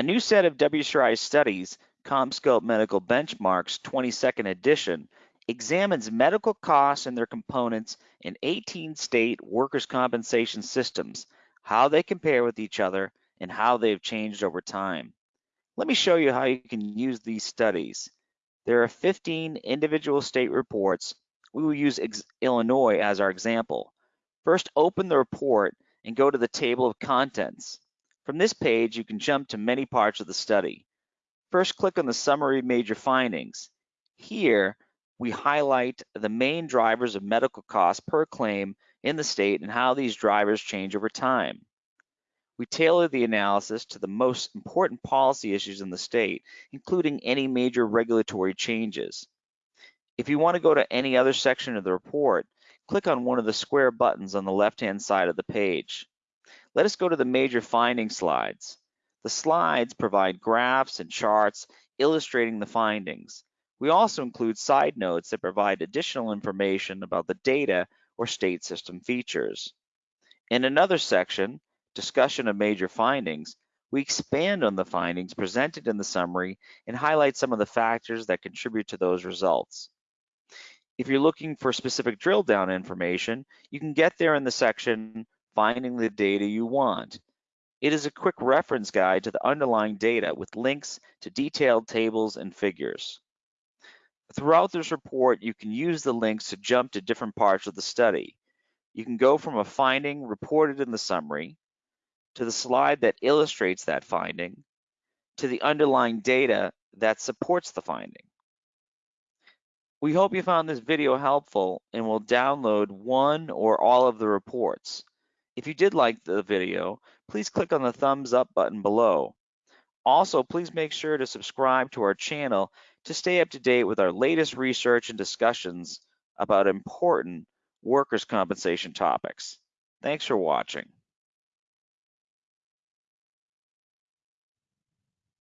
A new set of WCRI studies, CompScope Medical Benchmarks 22nd edition, examines medical costs and their components in 18 state workers' compensation systems, how they compare with each other, and how they've changed over time. Let me show you how you can use these studies. There are 15 individual state reports. We will use Illinois as our example. First, open the report and go to the table of contents. From this page, you can jump to many parts of the study. First, click on the summary major findings. Here, we highlight the main drivers of medical costs per claim in the state and how these drivers change over time. We tailor the analysis to the most important policy issues in the state, including any major regulatory changes. If you want to go to any other section of the report, click on one of the square buttons on the left-hand side of the page. Let us go to the major finding slides. The slides provide graphs and charts illustrating the findings. We also include side notes that provide additional information about the data or state system features. In another section, discussion of major findings, we expand on the findings presented in the summary and highlight some of the factors that contribute to those results. If you're looking for specific drill down information, you can get there in the section Finding the Data You Want. It is a quick reference guide to the underlying data with links to detailed tables and figures. Throughout this report, you can use the links to jump to different parts of the study. You can go from a finding reported in the summary to the slide that illustrates that finding, to the underlying data that supports the finding. We hope you found this video helpful and will download one or all of the reports. If you did like the video, please click on the thumbs up button below. Also, please make sure to subscribe to our channel to stay up to date with our latest research and discussions about important workers' compensation topics. Thanks for watching.